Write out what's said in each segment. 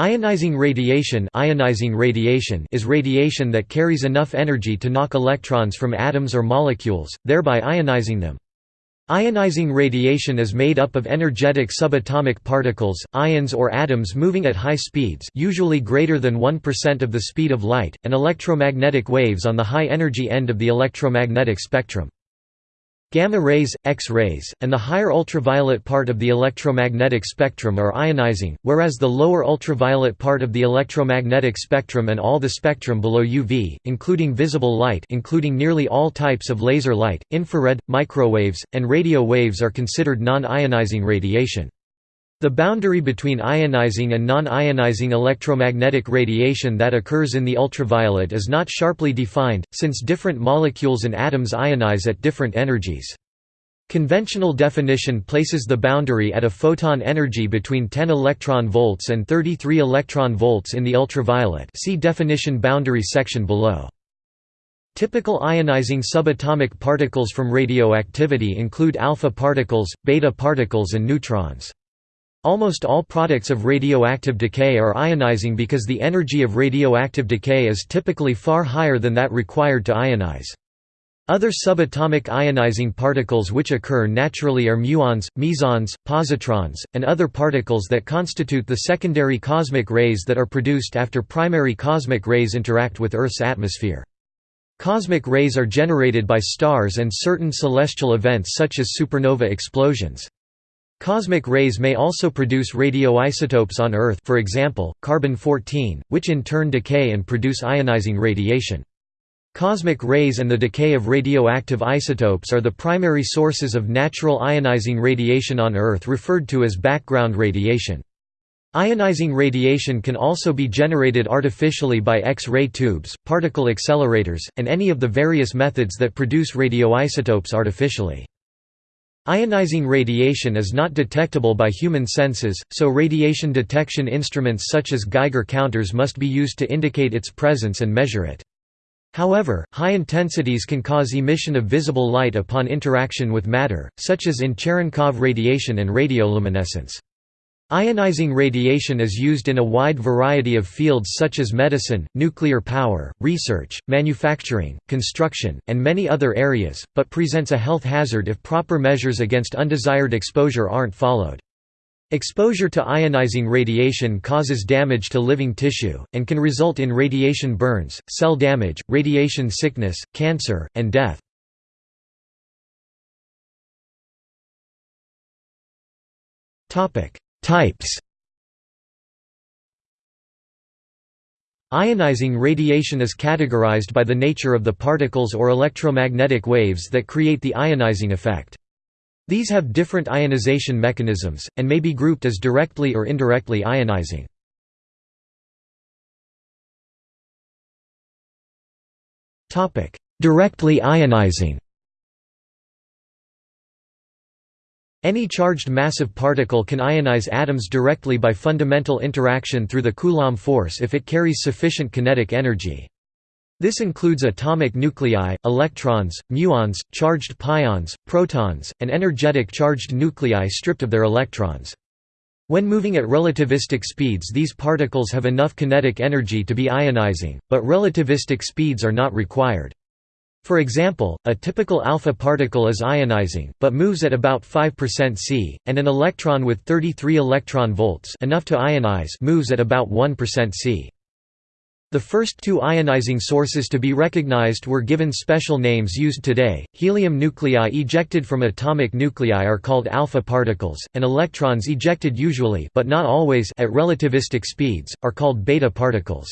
Ionizing radiation, ionizing radiation is radiation that carries enough energy to knock electrons from atoms or molecules, thereby ionizing them. Ionizing radiation is made up of energetic subatomic particles, ions or atoms moving at high speeds usually greater than 1% of the speed of light, and electromagnetic waves on the high-energy end of the electromagnetic spectrum. Gamma rays, X-rays, and the higher ultraviolet part of the electromagnetic spectrum are ionizing, whereas the lower ultraviolet part of the electromagnetic spectrum and all the spectrum below UV, including visible light including nearly all types of laser light, infrared, microwaves, and radio waves are considered non-ionizing radiation. The boundary between ionizing and non-ionizing electromagnetic radiation that occurs in the ultraviolet is not sharply defined, since different molecules and atoms ionize at different energies. Conventional definition places the boundary at a photon energy between 10 electron volts and 33 electron volts in the ultraviolet see definition boundary section below. Typical ionizing subatomic particles from radioactivity include alpha particles, beta particles and neutrons. Almost all products of radioactive decay are ionizing because the energy of radioactive decay is typically far higher than that required to ionize. Other subatomic ionizing particles which occur naturally are muons, mesons, positrons, and other particles that constitute the secondary cosmic rays that are produced after primary cosmic rays interact with Earth's atmosphere. Cosmic rays are generated by stars and certain celestial events such as supernova explosions. Cosmic rays may also produce radioisotopes on Earth for example, carbon-14, which in turn decay and produce ionizing radiation. Cosmic rays and the decay of radioactive isotopes are the primary sources of natural ionizing radiation on Earth referred to as background radiation. Ionizing radiation can also be generated artificially by X-ray tubes, particle accelerators, and any of the various methods that produce radioisotopes artificially. Ionizing radiation is not detectable by human senses, so radiation detection instruments such as Geiger counters must be used to indicate its presence and measure it. However, high intensities can cause emission of visible light upon interaction with matter, such as in Cherenkov radiation and radioluminescence. Ionizing radiation is used in a wide variety of fields such as medicine, nuclear power, research, manufacturing, construction, and many other areas, but presents a health hazard if proper measures against undesired exposure aren't followed. Exposure to ionizing radiation causes damage to living tissue, and can result in radiation burns, cell damage, radiation sickness, cancer, and death. Types Ionizing radiation is categorized by the nature of the particles or electromagnetic waves that create the ionizing effect. These have different ionization mechanisms, and may be grouped as directly or indirectly ionizing. Directly ionizing Any charged massive particle can ionize atoms directly by fundamental interaction through the Coulomb force if it carries sufficient kinetic energy. This includes atomic nuclei, electrons, muons, charged pions, protons, and energetic charged nuclei stripped of their electrons. When moving at relativistic speeds these particles have enough kinetic energy to be ionizing, but relativistic speeds are not required. For example, a typical alpha particle is ionizing, but moves at about 5% c, and an electron with 33 electron volts enough to ionize moves at about 1% c. The first two ionizing sources to be recognized were given special names used today. Helium nuclei ejected from atomic nuclei are called alpha particles, and electrons ejected usually but not always at relativistic speeds are called beta particles.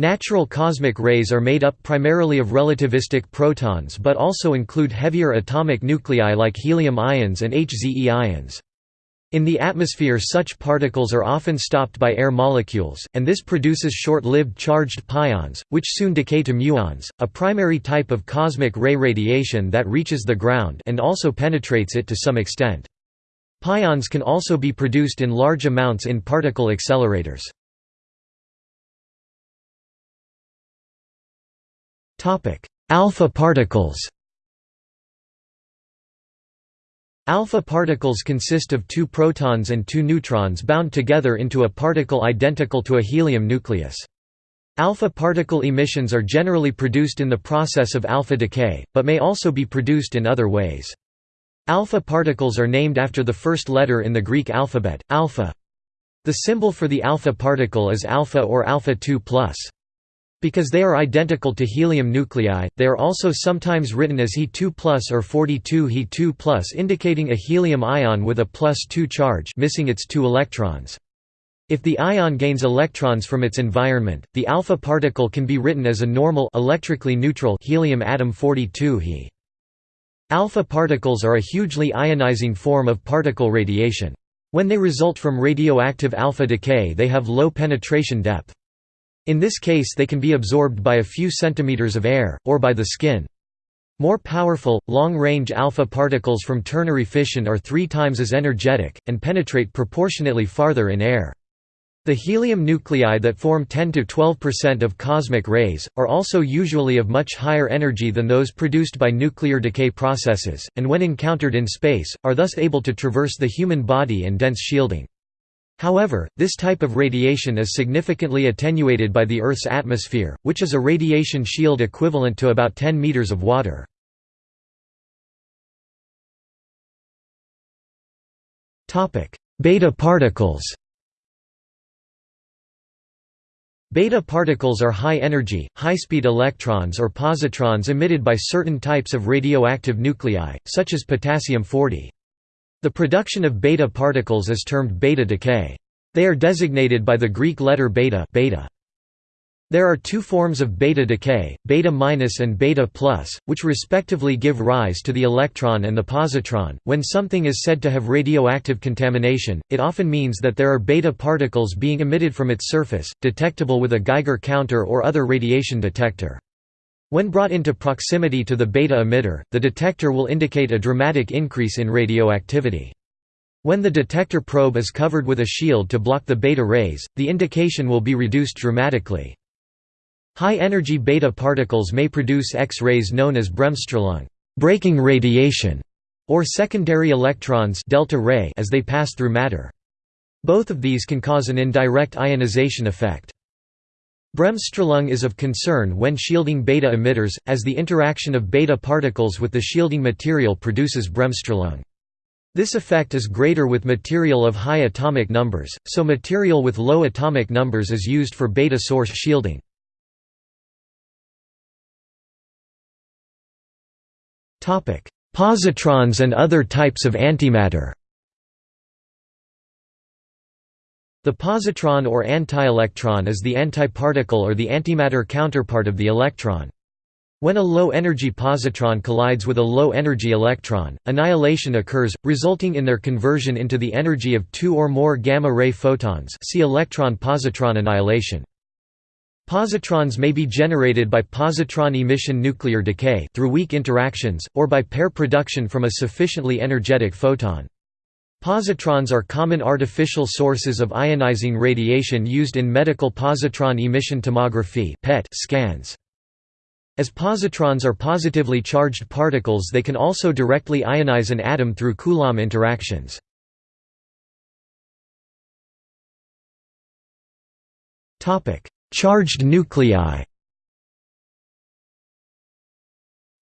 Natural cosmic rays are made up primarily of relativistic protons but also include heavier atomic nuclei like helium ions and HZE ions. In the atmosphere such particles are often stopped by air molecules, and this produces short-lived charged pions, which soon decay to muons, a primary type of cosmic ray radiation that reaches the ground and also penetrates it to some extent. Pions can also be produced in large amounts in particle accelerators. Alpha particles Alpha particles consist of two protons and two neutrons bound together into a particle identical to a helium nucleus. Alpha particle emissions are generally produced in the process of alpha decay, but may also be produced in other ways. Alpha particles are named after the first letter in the Greek alphabet, alpha. The symbol for the alpha particle is alpha or alpha 2 plus. Because they are identical to helium nuclei, they are also sometimes written as He2 plus or 42 He2 plus indicating a helium ion with a plus 2 charge missing its two electrons. If the ion gains electrons from its environment, the alpha particle can be written as a normal electrically neutral helium atom 42 He. Alpha particles are a hugely ionizing form of particle radiation. When they result from radioactive alpha decay they have low penetration depth. In this case they can be absorbed by a few centimeters of air, or by the skin. More powerful, long-range alpha particles from ternary fission are three times as energetic, and penetrate proportionately farther in air. The helium nuclei that form 10–12% of cosmic rays, are also usually of much higher energy than those produced by nuclear decay processes, and when encountered in space, are thus able to traverse the human body and dense shielding. However, this type of radiation is significantly attenuated by the Earth's atmosphere, which is a radiation shield equivalent to about 10 meters of water. Beta particles Beta particles are high-energy, high-speed electrons or positrons emitted by certain types of radioactive nuclei, such as potassium-40. The production of beta particles is termed beta decay. They are designated by the Greek letter beta, beta. There are two forms of beta decay, beta minus and beta plus, which respectively give rise to the electron and the positron. When something is said to have radioactive contamination, it often means that there are beta particles being emitted from its surface, detectable with a Geiger counter or other radiation detector. When brought into proximity to the beta emitter, the detector will indicate a dramatic increase in radioactivity. When the detector probe is covered with a shield to block the beta rays, the indication will be reduced dramatically. High-energy beta particles may produce X-rays known as Bremsstrahlung breaking radiation", or secondary electrons delta ray as they pass through matter. Both of these can cause an indirect ionization effect. Bremsstrahlung is of concern when shielding beta emitters, as the interaction of beta particles with the shielding material produces Bremsstrahlung. This effect is greater with material of high atomic numbers, so material with low atomic numbers is used for beta source shielding. Positrons and other types of antimatter The positron or antielectron is the antiparticle or the antimatter counterpart of the electron. When a low-energy positron collides with a low-energy electron, annihilation occurs, resulting in their conversion into the energy of two or more gamma-ray photons see electron-positron annihilation. Positrons may be generated by positron emission nuclear decay through weak interactions, or by pair production from a sufficiently energetic photon. Positrons are common artificial sources of ionizing radiation used in medical positron emission tomography PET scans. As positrons are positively charged particles they can also directly ionize an atom through Coulomb interactions. Charged nuclei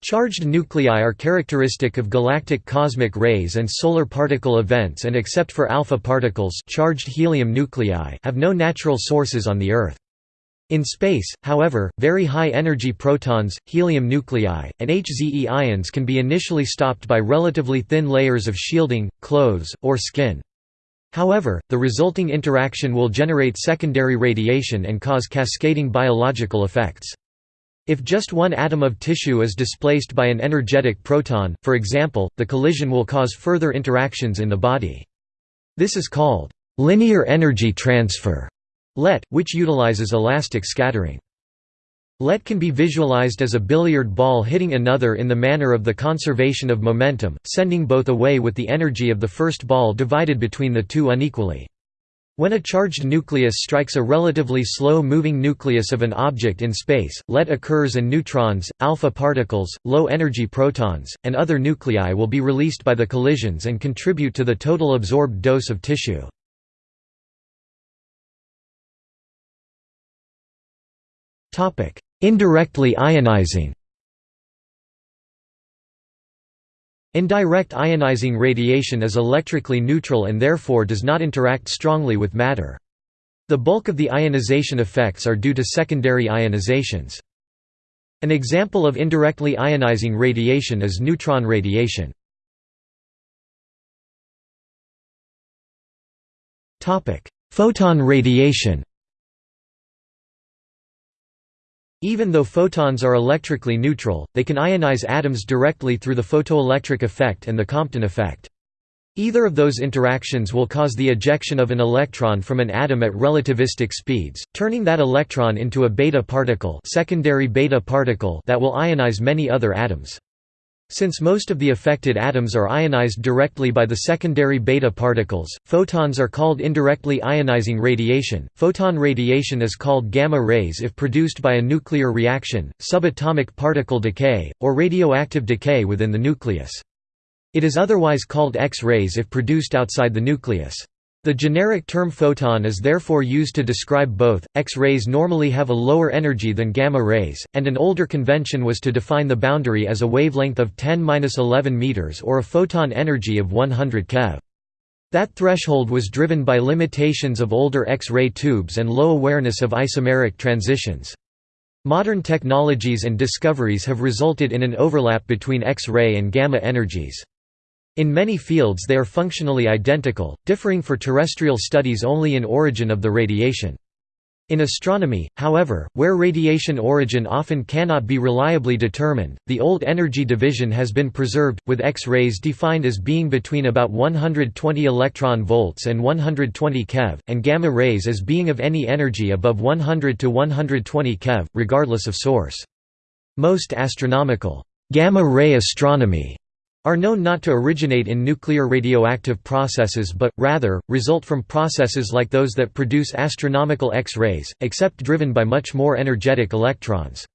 Charged nuclei are characteristic of galactic cosmic rays and solar particle events and except for alpha particles charged helium nuclei have no natural sources on the Earth. In space, however, very high-energy protons, helium nuclei, and HZE ions can be initially stopped by relatively thin layers of shielding, clothes, or skin. However, the resulting interaction will generate secondary radiation and cause cascading biological effects. If just one atom of tissue is displaced by an energetic proton, for example, the collision will cause further interactions in the body. This is called linear energy transfer, LET, which utilizes elastic scattering. LET can be visualized as a billiard ball hitting another in the manner of the conservation of momentum, sending both away with the energy of the first ball divided between the two unequally. When a charged nucleus strikes a relatively slow-moving nucleus of an object in space, let occurs and neutrons, alpha particles, low-energy protons, and other nuclei will be released by the collisions and contribute to the total absorbed dose of tissue. Indirectly ionizing Indirect ionizing radiation is electrically neutral and therefore does not interact strongly with matter. The bulk of the ionization effects are due to secondary ionizations. An example of indirectly ionizing radiation is neutron radiation. Photon radiation Even though photons are electrically neutral, they can ionize atoms directly through the photoelectric effect and the Compton effect. Either of those interactions will cause the ejection of an electron from an atom at relativistic speeds, turning that electron into a beta particle, secondary beta particle that will ionize many other atoms. Since most of the affected atoms are ionized directly by the secondary beta particles, photons are called indirectly ionizing radiation. Photon radiation is called gamma rays if produced by a nuclear reaction, subatomic particle decay, or radioactive decay within the nucleus. It is otherwise called X-rays if produced outside the nucleus. The generic term photon is therefore used to describe both. X-rays normally have a lower energy than gamma rays, and an older convention was to define the boundary as a wavelength of 10-11 meters or a photon energy of 100 keV. That threshold was driven by limitations of older X-ray tubes and low awareness of isomeric transitions. Modern technologies and discoveries have resulted in an overlap between X-ray and gamma energies. In many fields they are functionally identical, differing for terrestrial studies only in origin of the radiation. In astronomy, however, where radiation origin often cannot be reliably determined, the old energy division has been preserved, with X-rays defined as being between about 120 electron volts and 120 keV, and gamma rays as being of any energy above 100 to 120 keV, regardless of source. Most astronomical gamma-ray astronomy are known not to originate in nuclear radioactive processes but, rather, result from processes like those that produce astronomical X-rays, except driven by much more energetic electrons.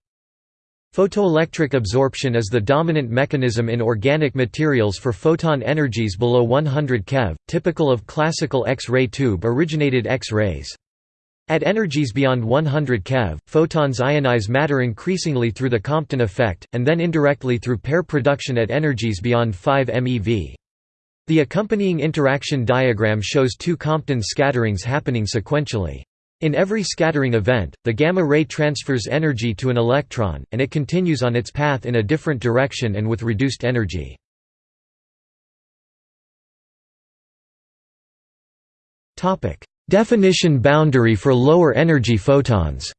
Photoelectric absorption is the dominant mechanism in organic materials for photon energies below 100 keV, typical of classical X-ray tube-originated X-rays. At energies beyond 100 keV, photons ionize matter increasingly through the Compton effect, and then indirectly through pair production at energies beyond 5 MeV. The accompanying interaction diagram shows two Compton scatterings happening sequentially. In every scattering event, the gamma ray transfers energy to an electron, and it continues on its path in a different direction and with reduced energy. Definition boundary for lower energy photons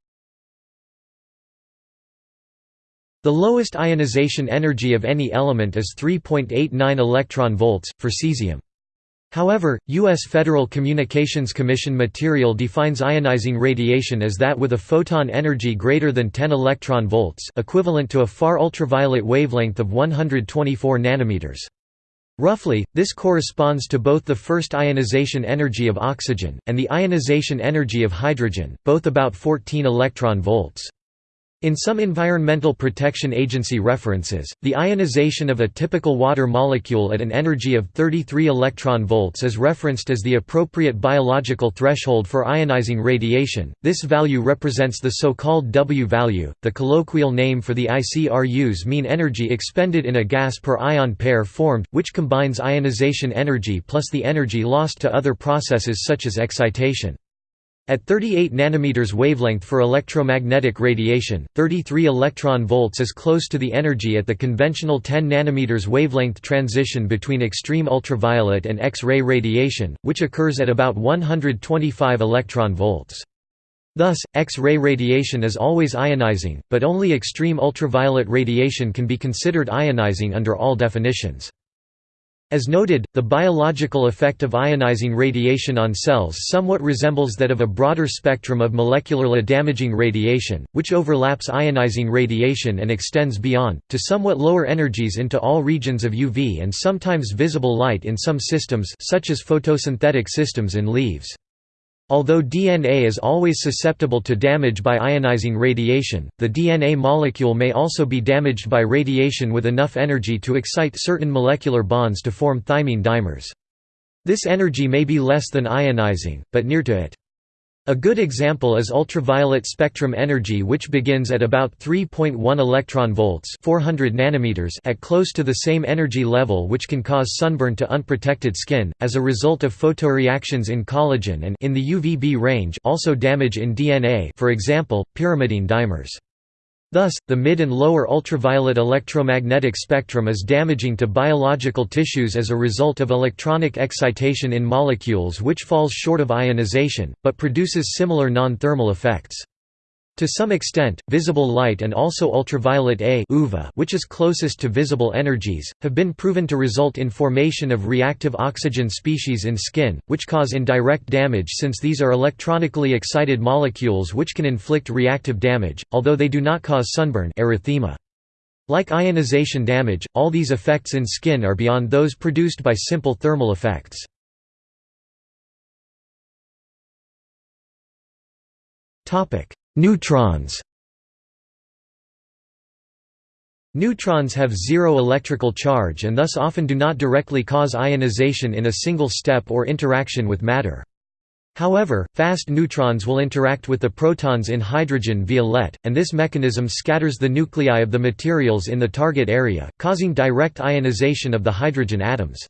The lowest ionization energy of any element is 3.89 electron volts, for cesium. However, U.S. Federal Communications Commission material defines ionizing radiation as that with a photon energy greater than 10 electron volts equivalent to a far ultraviolet wavelength of 124 nanometers. Roughly, this corresponds to both the first ionization energy of oxygen, and the ionization energy of hydrogen, both about 14 electron volts. In some Environmental Protection Agency references, the ionization of a typical water molecule at an energy of 33 electron volts is referenced as the appropriate biological threshold for ionizing radiation. This value represents the so-called W value, the colloquial name for the ICRU's mean energy expended in a gas per ion pair formed, which combines ionization energy plus the energy lost to other processes such as excitation. At 38 nanometers wavelength for electromagnetic radiation, 33 electron volts is close to the energy at the conventional 10 nanometers wavelength transition between extreme ultraviolet and X-ray radiation, which occurs at about 125 electron volts. Thus, X-ray radiation is always ionizing, but only extreme ultraviolet radiation can be considered ionizing under all definitions. As noted, the biological effect of ionizing radiation on cells somewhat resembles that of a broader spectrum of molecularly damaging radiation, which overlaps ionizing radiation and extends beyond, to somewhat lower energies into all regions of UV and sometimes visible light in some systems such as photosynthetic systems in leaves. Although DNA is always susceptible to damage by ionizing radiation, the DNA molecule may also be damaged by radiation with enough energy to excite certain molecular bonds to form thymine dimers. This energy may be less than ionizing, but near to it. A good example is ultraviolet spectrum energy which begins at about 3.1 electron volts 400 nanometers at close to the same energy level which can cause sunburn to unprotected skin, as a result of photoreactions in collagen and in the UVB range also damage in DNA for example, pyrimidine dimers. Thus, the mid and lower ultraviolet electromagnetic spectrum is damaging to biological tissues as a result of electronic excitation in molecules which falls short of ionization, but produces similar non-thermal effects. To some extent, visible light and also ultraviolet A which is closest to visible energies, have been proven to result in formation of reactive oxygen species in skin, which cause indirect damage since these are electronically excited molecules which can inflict reactive damage, although they do not cause sunburn erythema. Like ionization damage, all these effects in skin are beyond those produced by simple thermal effects. Topic: Neutrons Neutrons have zero electrical charge and thus often do not directly cause ionization in a single step or interaction with matter. However, fast neutrons will interact with the protons in hydrogen via LET, and this mechanism scatters the nuclei of the materials in the target area, causing direct ionization of the hydrogen atoms.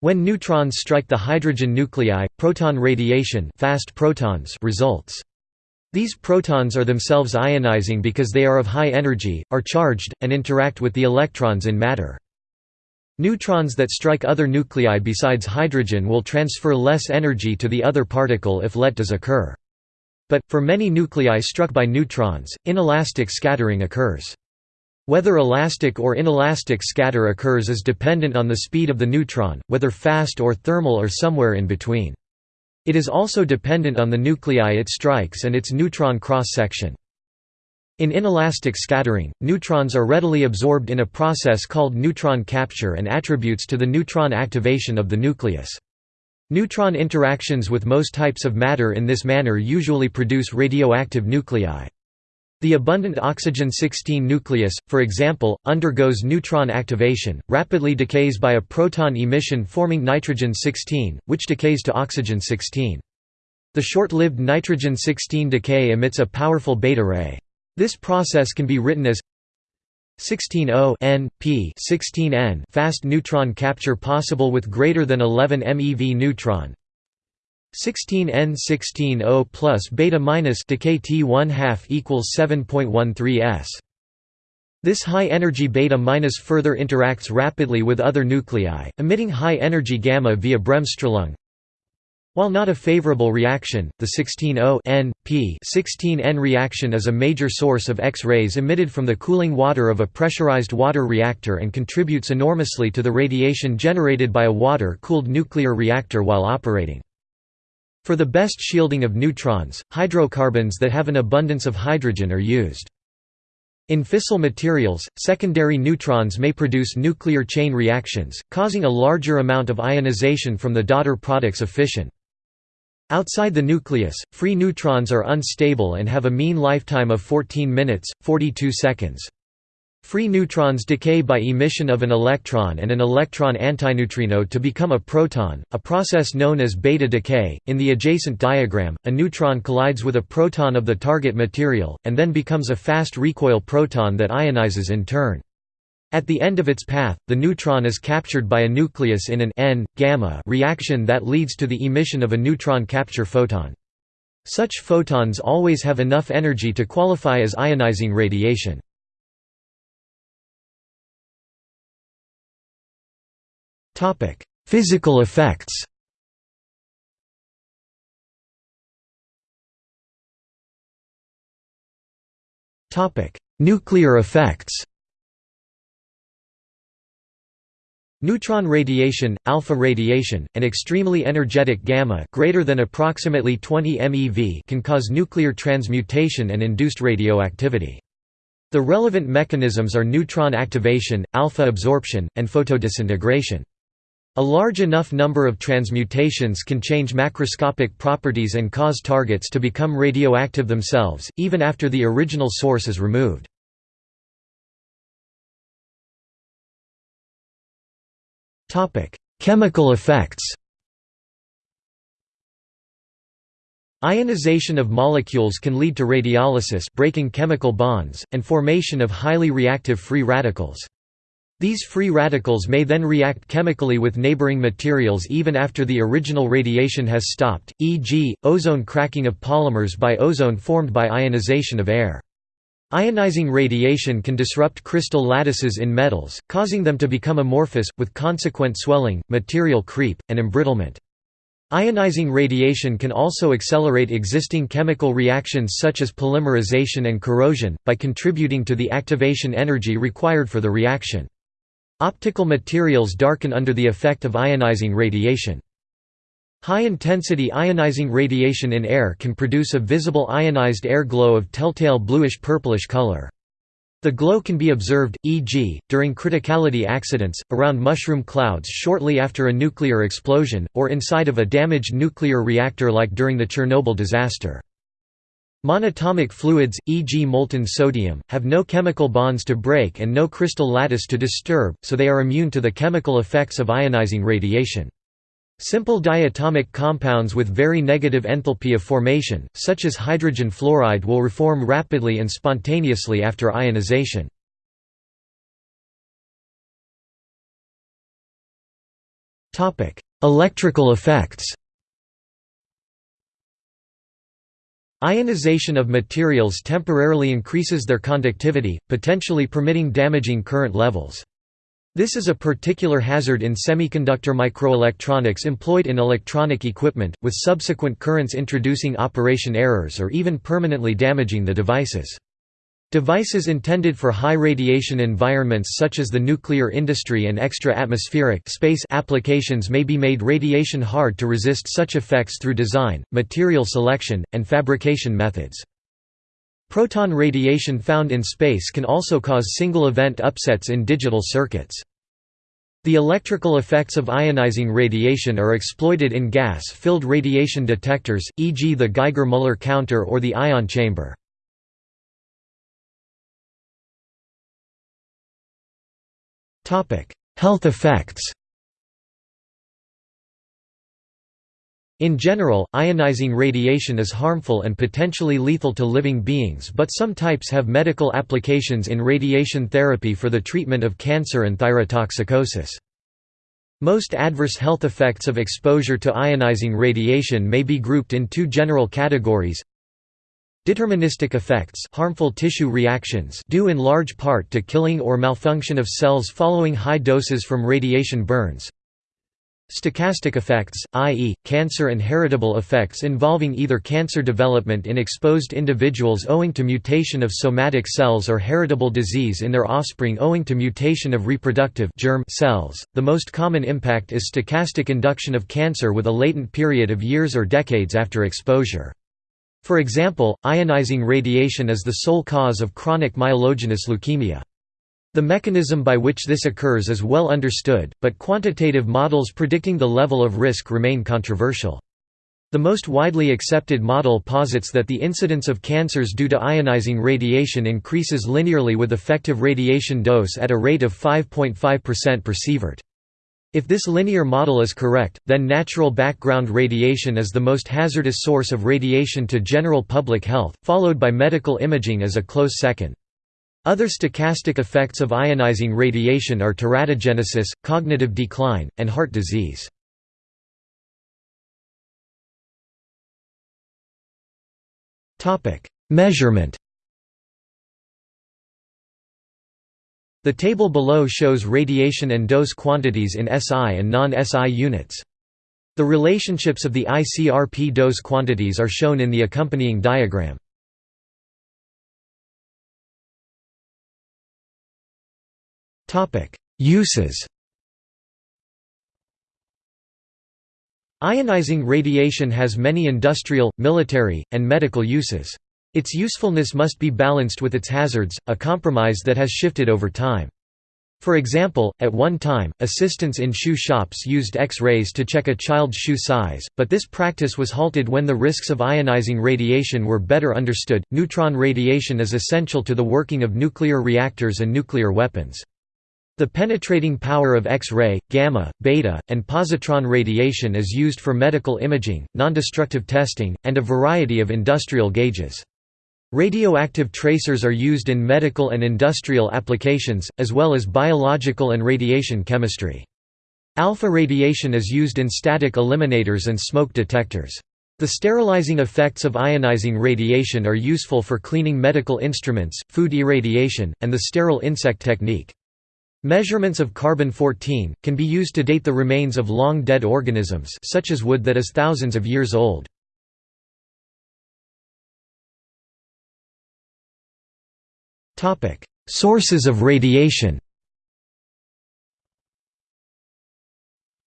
When neutrons strike the hydrogen nuclei, proton radiation fast protons results. These protons are themselves ionizing because they are of high energy, are charged, and interact with the electrons in matter. Neutrons that strike other nuclei besides hydrogen will transfer less energy to the other particle if let does occur. But, for many nuclei struck by neutrons, inelastic scattering occurs. Whether elastic or inelastic scatter occurs is dependent on the speed of the neutron, whether fast or thermal or somewhere in between. It is also dependent on the nuclei it strikes and its neutron cross-section. In inelastic scattering, neutrons are readily absorbed in a process called neutron capture and attributes to the neutron activation of the nucleus. Neutron interactions with most types of matter in this manner usually produce radioactive nuclei. The abundant oxygen-16 nucleus, for example, undergoes neutron activation, rapidly decays by a proton emission forming nitrogen-16, which decays to oxygen-16. The short-lived nitrogen-16 decay emits a powerful beta ray. This process can be written as 16O N P 16N fast neutron capture possible with greater than 11 MeV neutron 16N16O plus beta minus decay T 1 half equals 7.13 s. This high-energy beta minus further interacts rapidly with other nuclei, emitting high-energy gamma via Bremsstrahlung. While not a favorable reaction, the 16O N, P 16N reaction is a major source of X-rays emitted from the cooling water of a pressurized water reactor and contributes enormously to the radiation generated by a water-cooled nuclear reactor while operating. For the best shielding of neutrons, hydrocarbons that have an abundance of hydrogen are used. In fissile materials, secondary neutrons may produce nuclear chain reactions, causing a larger amount of ionization from the daughter products of fission. Outside the nucleus, free neutrons are unstable and have a mean lifetime of 14 minutes, 42 seconds. Free neutrons decay by emission of an electron and an electron antineutrino to become a proton, a process known as beta decay. In the adjacent diagram, a neutron collides with a proton of the target material, and then becomes a fast recoil proton that ionizes in turn. At the end of its path, the neutron is captured by a nucleus in an N gamma reaction that leads to the emission of a neutron capture photon. Such photons always have enough energy to qualify as ionizing radiation. Physical effects. Nuclear effects. Neutron radiation, alpha radiation, and extremely energetic gamma greater than approximately 20 MeV can cause nuclear transmutation and induced radioactivity. The relevant mechanisms are neutron activation, alpha absorption, and photodisintegration. A large enough number of transmutations can change macroscopic properties and cause targets to become radioactive themselves, even after the original source is removed. Chemical effects Ionization of molecules can lead to radiolysis breaking chemical bonds, and formation of highly reactive free radicals. These free radicals may then react chemically with neighboring materials even after the original radiation has stopped, e.g., ozone cracking of polymers by ozone formed by ionization of air. Ionizing radiation can disrupt crystal lattices in metals, causing them to become amorphous, with consequent swelling, material creep, and embrittlement. Ionizing radiation can also accelerate existing chemical reactions such as polymerization and corrosion, by contributing to the activation energy required for the reaction. Optical materials darken under the effect of ionizing radiation. High-intensity ionizing radiation in air can produce a visible ionized air glow of telltale bluish-purplish color. The glow can be observed, e.g., during criticality accidents, around mushroom clouds shortly after a nuclear explosion, or inside of a damaged nuclear reactor like during the Chernobyl disaster. Monatomic fluids, e.g. molten sodium, have no chemical bonds to break and no crystal lattice to disturb, so they are immune to the chemical effects of ionizing radiation. Simple diatomic compounds with very negative enthalpy of formation, such as hydrogen fluoride will reform rapidly and spontaneously after ionization. Electrical effects Ionization of materials temporarily increases their conductivity, potentially permitting damaging current levels. This is a particular hazard in semiconductor microelectronics employed in electronic equipment, with subsequent currents introducing operation errors or even permanently damaging the devices. Devices intended for high radiation environments such as the nuclear industry and extra-atmospheric space applications may be made radiation hard to resist such effects through design, material selection, and fabrication methods. Proton radiation found in space can also cause single-event upsets in digital circuits. The electrical effects of ionizing radiation are exploited in gas-filled radiation detectors, e.g. the Geiger-Müller counter or the ion chamber. Health effects In general, ionizing radiation is harmful and potentially lethal to living beings but some types have medical applications in radiation therapy for the treatment of cancer and thyrotoxicosis. Most adverse health effects of exposure to ionizing radiation may be grouped in two general categories Deterministic effects harmful tissue reactions due in large part to killing or malfunction of cells following high doses from radiation burns Stochastic effects, i.e., cancer and heritable effects involving either cancer development in exposed individuals owing to mutation of somatic cells or heritable disease in their offspring owing to mutation of reproductive germ cells. The most common impact is stochastic induction of cancer with a latent period of years or decades after exposure. For example, ionizing radiation is the sole cause of chronic myelogenous leukemia. The mechanism by which this occurs is well understood, but quantitative models predicting the level of risk remain controversial. The most widely accepted model posits that the incidence of cancers due to ionizing radiation increases linearly with effective radiation dose at a rate of 5.5% per sievert. If this linear model is correct, then natural background radiation is the most hazardous source of radiation to general public health, followed by medical imaging as a close second. Other stochastic effects of ionizing radiation are teratogenesis, cognitive decline, and heart disease. Measurement The table below shows radiation and dose quantities in SI and non-SI units. The relationships of the ICRP dose quantities are shown in the accompanying diagram. Uses Ionizing radiation has many industrial, military, and medical uses. Its usefulness must be balanced with its hazards, a compromise that has shifted over time. For example, at one time, assistants in shoe shops used X-rays to check a child's shoe size, but this practice was halted when the risks of ionizing radiation were better understood. Neutron radiation is essential to the working of nuclear reactors and nuclear weapons. The penetrating power of X-ray, gamma, beta, and positron radiation is used for medical imaging, nondestructive testing, and a variety of industrial gauges. Radioactive tracers are used in medical and industrial applications, as well as biological and radiation chemistry. Alpha radiation is used in static eliminators and smoke detectors. The sterilizing effects of ionizing radiation are useful for cleaning medical instruments, food irradiation, and the sterile insect technique. Measurements of carbon-14, can be used to date the remains of long-dead organisms such as wood that is thousands of years old. Sources of radiation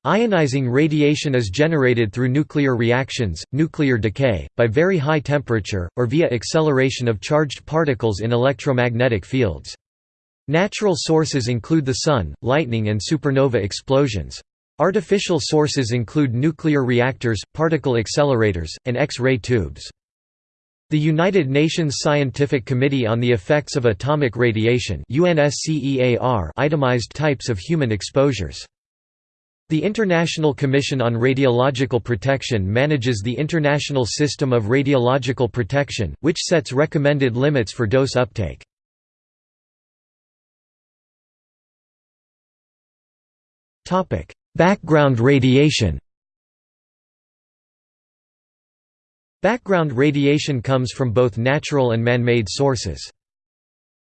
Ionizing radiation is generated through nuclear reactions, nuclear decay, by very high temperature, or via acceleration of charged particles in electromagnetic fields. Natural sources include the Sun, lightning and supernova explosions. Artificial sources include nuclear reactors, particle accelerators, and X-ray tubes. The United Nations Scientific Committee on the Effects of Atomic Radiation itemized types of human exposures. The International Commission on Radiological Protection manages the International System of Radiological Protection, which sets recommended limits for dose uptake. Background radiation Background radiation comes from both natural and man-made sources.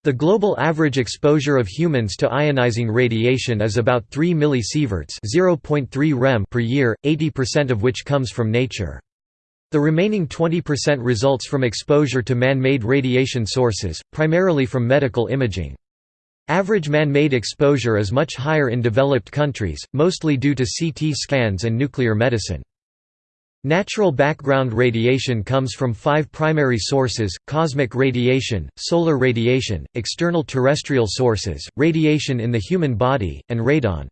The global average exposure of humans to ionizing radiation is about 3 millisieverts (0.3 rem) per year, 80% of which comes from nature. The remaining 20% results from exposure to man-made radiation sources, primarily from medical imaging. Average man-made exposure is much higher in developed countries, mostly due to CT scans and nuclear medicine. Natural background radiation comes from five primary sources, cosmic radiation, solar radiation, external terrestrial sources, radiation in the human body, and radon.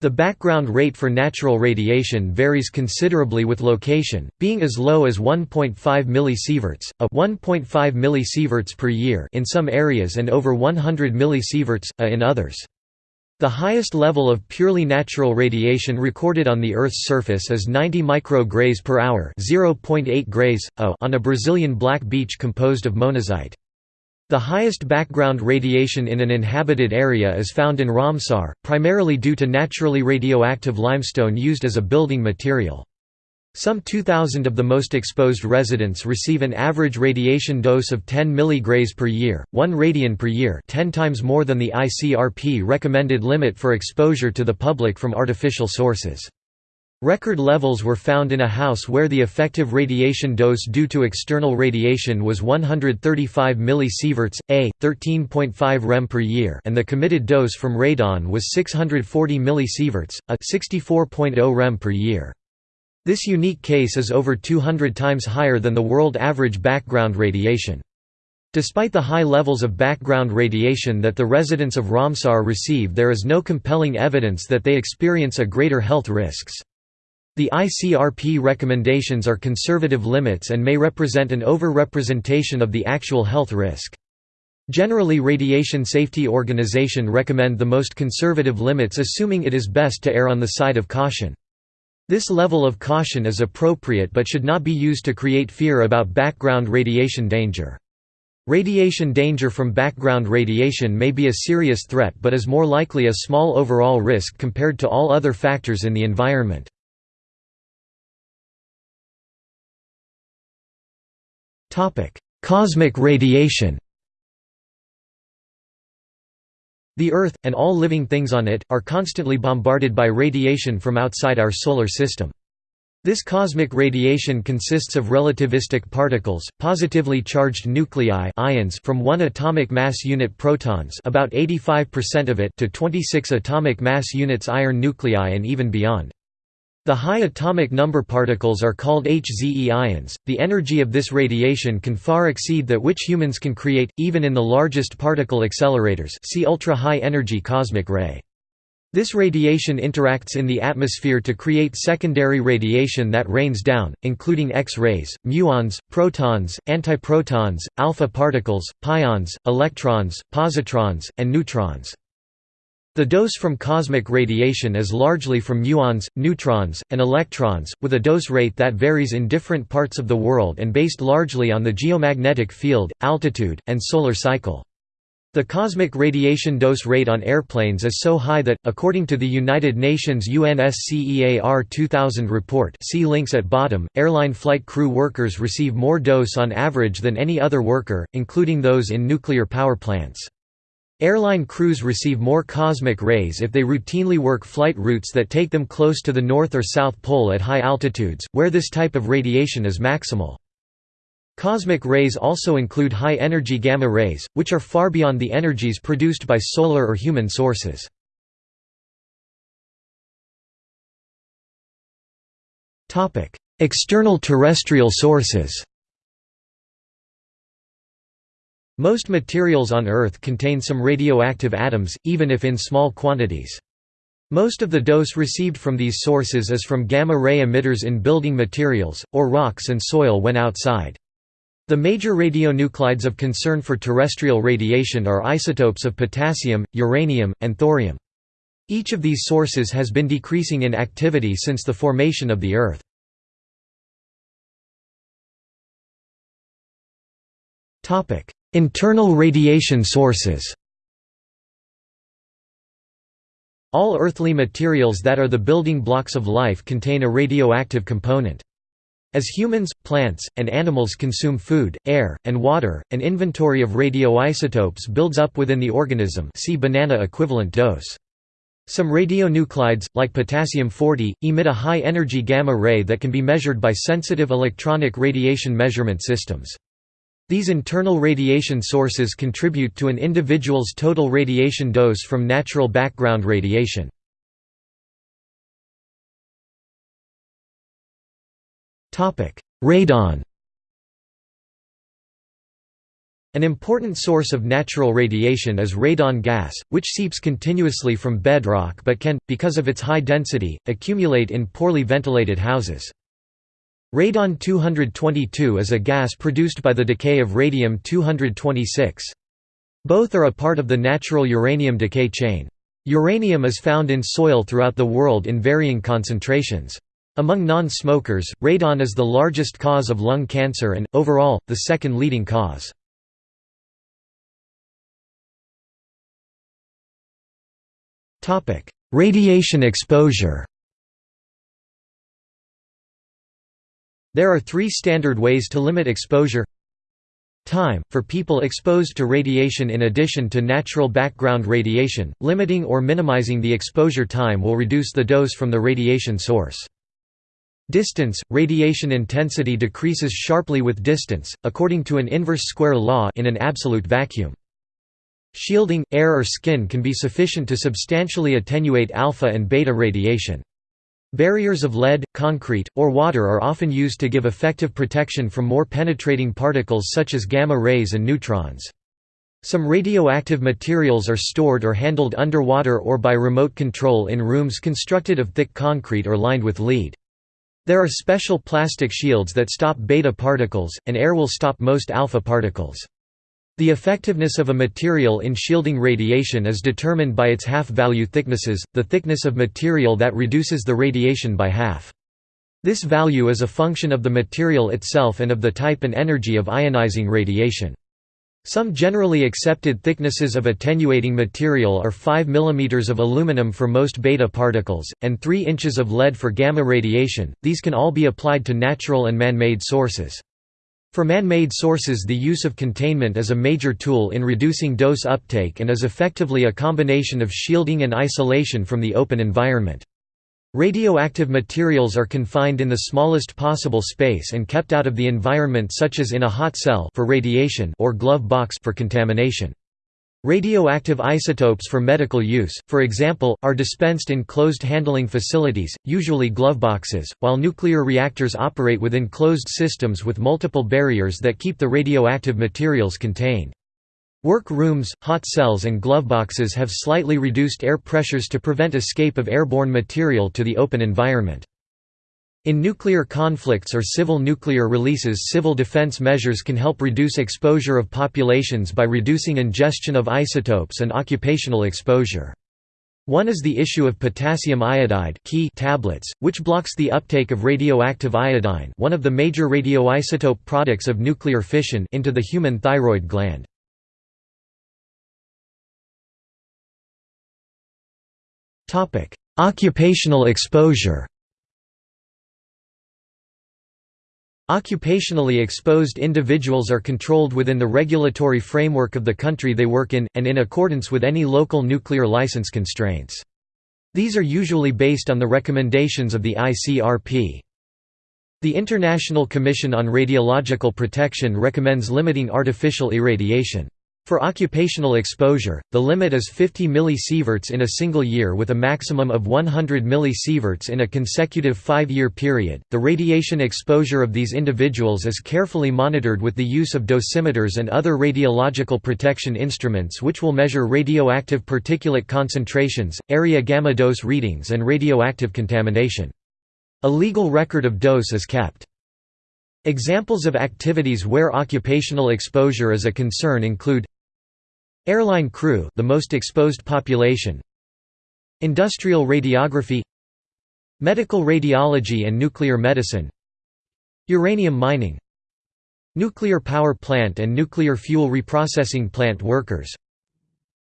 The background rate for natural radiation varies considerably with location, being as low as 1.5 millisieverts, a 1.5 millisieverts per year in some areas and over 100 millisieverts, a in others. The highest level of purely natural radiation recorded on the Earth's surface is 90 micrograys per hour (0.8 grays a on a Brazilian black beach composed of monazite. The highest background radiation in an inhabited area is found in Ramsar, primarily due to naturally radioactive limestone used as a building material. Some 2,000 of the most exposed residents receive an average radiation dose of 10 mg per year, 1 radian per year 10 times more than the ICRP recommended limit for exposure to the public from artificial sources. Record levels were found in a house where the effective radiation dose due to external radiation was 135 millisieverts, a 13.5 rem per year, and the committed dose from radon was 640 millisieverts, a 64.0 rem per year. This unique case is over 200 times higher than the world average background radiation. Despite the high levels of background radiation that the residents of Ramsar receive there is no compelling evidence that they experience a greater health risks. The ICRP recommendations are conservative limits and may represent an over-representation of the actual health risk. Generally Radiation Safety Organization recommend the most conservative limits assuming it is best to err on the side of caution. This level of caution is appropriate but should not be used to create fear about background radiation danger. Radiation danger from background radiation may be a serious threat but is more likely a small overall risk compared to all other factors in the environment. Cosmic radiation The Earth, and all living things on it, are constantly bombarded by radiation from outside our solar system. This cosmic radiation consists of relativistic particles, positively charged nuclei ions from 1 atomic mass unit protons about 85% of it to 26 atomic mass units iron nuclei and even beyond. The high atomic number particles are called HZE ions. The energy of this radiation can far exceed that which humans can create, even in the largest particle accelerators see ultra-high energy cosmic ray. This radiation interacts in the atmosphere to create secondary radiation that rains down, including X-rays, muons, protons, antiprotons, alpha particles, pions, electrons, positrons, and neutrons. The dose from cosmic radiation is largely from muons, neutrons, and electrons, with a dose rate that varies in different parts of the world and based largely on the geomagnetic field, altitude, and solar cycle. The cosmic radiation dose rate on airplanes is so high that, according to the United Nations UNSCEAR 2000 report see links at bottom, airline flight crew workers receive more dose on average than any other worker, including those in nuclear power plants. Airline crews receive more cosmic rays if they routinely work flight routes that take them close to the North or South Pole at high altitudes, where this type of radiation is maximal. Cosmic rays also include high-energy gamma rays, which are far beyond the energies produced by solar or human sources. External terrestrial sources Most materials on Earth contain some radioactive atoms, even if in small quantities. Most of the dose received from these sources is from gamma-ray emitters in building materials, or rocks and soil when outside. The major radionuclides of concern for terrestrial radiation are isotopes of potassium, uranium, and thorium. Each of these sources has been decreasing in activity since the formation of the Earth. Internal radiation sources All earthly materials that are the building blocks of life contain a radioactive component. As humans, plants, and animals consume food, air, and water, an inventory of radioisotopes builds up within the organism see banana equivalent dose. Some radionuclides, like potassium-40, emit a high-energy gamma ray that can be measured by sensitive electronic radiation measurement systems. These internal radiation sources contribute to an individual's total radiation dose from natural background radiation. Radon An important source of natural radiation is radon gas, which seeps continuously from bedrock but can, because of its high density, accumulate in poorly ventilated houses. Radon-222 is a gas produced by the decay of radium-226. Both are a part of the natural uranium decay chain. Uranium is found in soil throughout the world in varying concentrations. Among non-smokers, radon is the largest cause of lung cancer and, overall, the second leading cause. Radiation exposure There are three standard ways to limit exposure Time, for people exposed to radiation in addition to natural background radiation, limiting or minimizing the exposure time will reduce the dose from the radiation source. Distance, radiation intensity decreases sharply with distance, according to an inverse square law in an absolute vacuum. Shielding, air or skin can be sufficient to substantially attenuate alpha and beta radiation. Barriers of lead, concrete, or water are often used to give effective protection from more penetrating particles such as gamma rays and neutrons. Some radioactive materials are stored or handled underwater or by remote control in rooms constructed of thick concrete or lined with lead. There are special plastic shields that stop beta particles, and air will stop most alpha particles. The effectiveness of a material in shielding radiation is determined by its half-value thicknesses, the thickness of material that reduces the radiation by half. This value is a function of the material itself and of the type and energy of ionizing radiation. Some generally accepted thicknesses of attenuating material are 5 mm of aluminum for most beta particles, and 3 inches of lead for gamma radiation, these can all be applied to natural and man-made sources. For man-made sources the use of containment is a major tool in reducing dose uptake and is effectively a combination of shielding and isolation from the open environment. Radioactive materials are confined in the smallest possible space and kept out of the environment such as in a hot cell for radiation or glove box for contamination. Radioactive isotopes for medical use, for example, are dispensed in closed handling facilities, usually gloveboxes, while nuclear reactors operate within closed systems with multiple barriers that keep the radioactive materials contained. Work rooms, hot cells and gloveboxes have slightly reduced air pressures to prevent escape of airborne material to the open environment. In nuclear conflicts or civil nuclear releases civil defense measures can help reduce exposure of populations by reducing ingestion of isotopes and occupational exposure. One is the issue of potassium iodide tablets, which blocks the uptake of radioactive iodine one of the major radioisotope products of nuclear fission into the human thyroid gland. Occupational exposure Occupationally exposed individuals are controlled within the regulatory framework of the country they work in, and in accordance with any local nuclear license constraints. These are usually based on the recommendations of the ICRP. The International Commission on Radiological Protection recommends limiting artificial irradiation. For occupational exposure, the limit is 50 millisieverts in a single year with a maximum of 100 millisieverts in a consecutive five-year period. The radiation exposure of these individuals is carefully monitored with the use of dosimeters and other radiological protection instruments which will measure radioactive particulate concentrations, area gamma dose readings and radioactive contamination. A legal record of dose is kept. Examples of activities where occupational exposure is a concern include Airline crew the most exposed population. Industrial radiography. Medical radiology and nuclear medicine. Uranium mining. Nuclear power plant and nuclear fuel reprocessing plant workers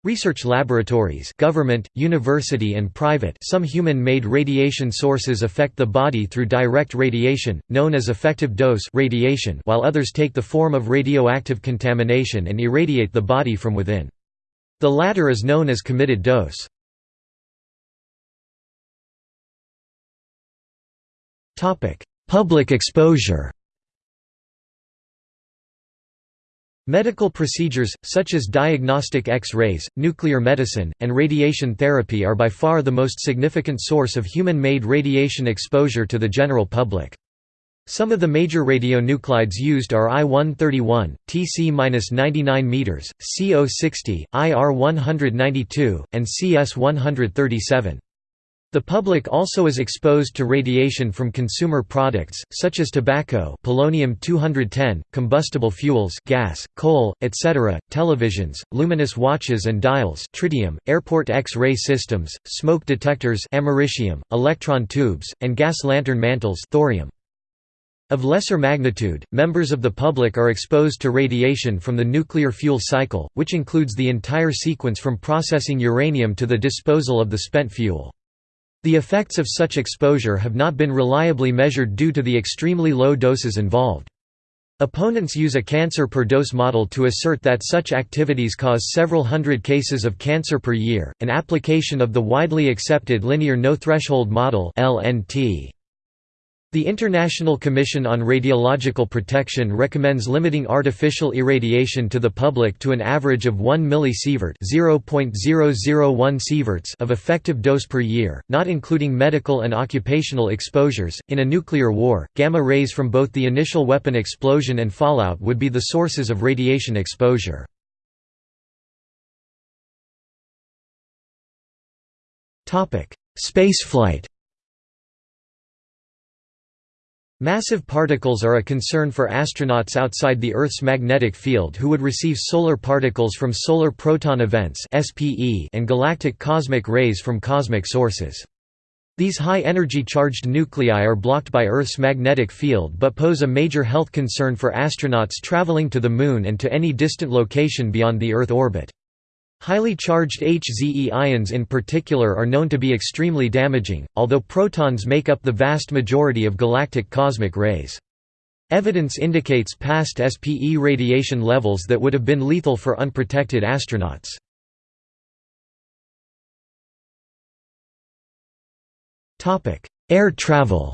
Research laboratories government, university and private some human-made radiation sources affect the body through direct radiation, known as effective dose radiation while others take the form of radioactive contamination and irradiate the body from within. The latter is known as committed dose. Public exposure Medical procedures, such as diagnostic X-rays, nuclear medicine, and radiation therapy are by far the most significant source of human-made radiation exposure to the general public. Some of the major radionuclides used are I-131, Tc-99 m, CO-60, IR-192, and CS-137. The public also is exposed to radiation from consumer products, such as tobacco polonium-210, combustible fuels gas, coal, etc., televisions, luminous watches and dials tritium, airport X-ray systems, smoke detectors americium, electron tubes, and gas lantern mantles thorium. Of lesser magnitude, members of the public are exposed to radiation from the nuclear fuel cycle, which includes the entire sequence from processing uranium to the disposal of the spent fuel. The effects of such exposure have not been reliably measured due to the extremely low doses involved. Opponents use a cancer per dose model to assert that such activities cause several hundred cases of cancer per year, an application of the widely accepted linear no-threshold model LNT. The International Commission on Radiological Protection recommends limiting artificial irradiation to the public to an average of 1 millisievert (0.001 sieverts) of effective dose per year, not including medical and occupational exposures. In a nuclear war, gamma rays from both the initial weapon explosion and fallout would be the sources of radiation exposure. Topic: Spaceflight Massive particles are a concern for astronauts outside the Earth's magnetic field who would receive solar particles from solar proton events and galactic cosmic rays from cosmic sources. These high-energy charged nuclei are blocked by Earth's magnetic field but pose a major health concern for astronauts traveling to the Moon and to any distant location beyond the Earth orbit. Highly charged HZE ions in particular are known to be extremely damaging, although protons make up the vast majority of galactic cosmic rays. Evidence indicates past SPE radiation levels that would have been lethal for unprotected astronauts. Air travel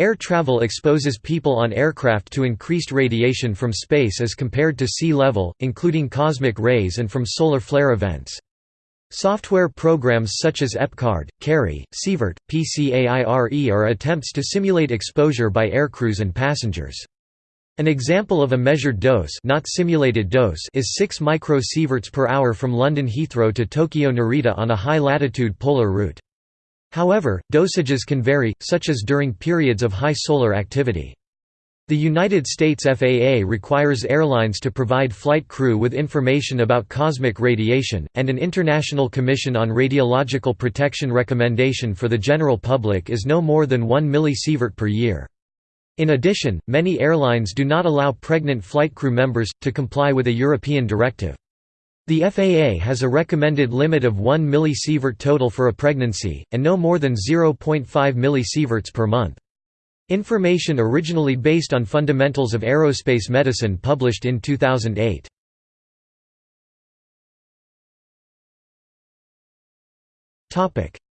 Air travel exposes people on aircraft to increased radiation from space as compared to sea level, including cosmic rays and from solar flare events. Software programs such as EPCARD, CARI, Sievert, PCAIRE are attempts to simulate exposure by aircrews and passengers. An example of a measured dose, not simulated dose is 6 microsieverts per hour from London Heathrow to Tokyo Narita on a high-latitude polar route. However, dosages can vary, such as during periods of high solar activity. The United States FAA requires airlines to provide flight crew with information about cosmic radiation, and an International Commission on Radiological Protection recommendation for the general public is no more than 1 millisievert per year. In addition, many airlines do not allow pregnant flight crew members, to comply with a European directive. The FAA has a recommended limit of 1 millisievert total for a pregnancy, and no more than 0.5 millisieverts per month. Information originally based on Fundamentals of Aerospace Medicine published in 2008.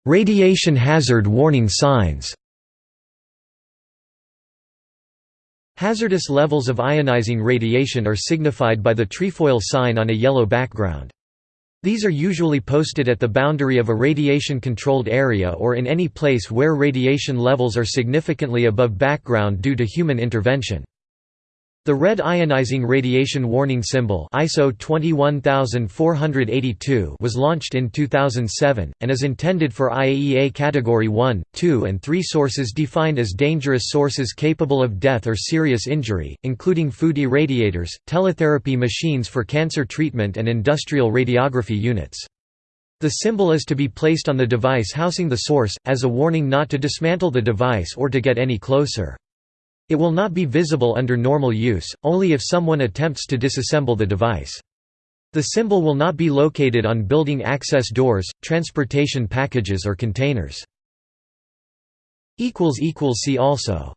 Radiation hazard warning signs Hazardous levels of ionizing radiation are signified by the trefoil sign on a yellow background. These are usually posted at the boundary of a radiation-controlled area or in any place where radiation levels are significantly above background due to human intervention. The red ionizing radiation warning symbol ISO 21482 was launched in 2007, and is intended for IAEA Category 1, 2 and 3 sources defined as dangerous sources capable of death or serious injury, including food irradiators, teletherapy machines for cancer treatment and industrial radiography units. The symbol is to be placed on the device housing the source, as a warning not to dismantle the device or to get any closer. It will not be visible under normal use, only if someone attempts to disassemble the device. The symbol will not be located on building access doors, transportation packages or containers. See also